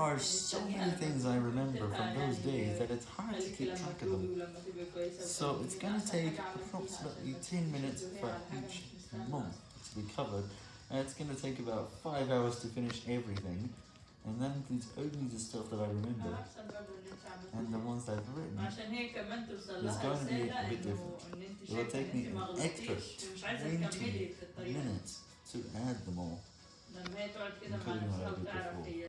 are so many things I remember from those days that it's hard to keep track of them. So it's gonna take approximately 10 minutes for each month to be covered, and it's gonna take about 5 hours to finish everything, and that includes only the stuff that I remember, and the ones I've written. It's going to be a bit different. It will take me an extra 20 minutes to add them all.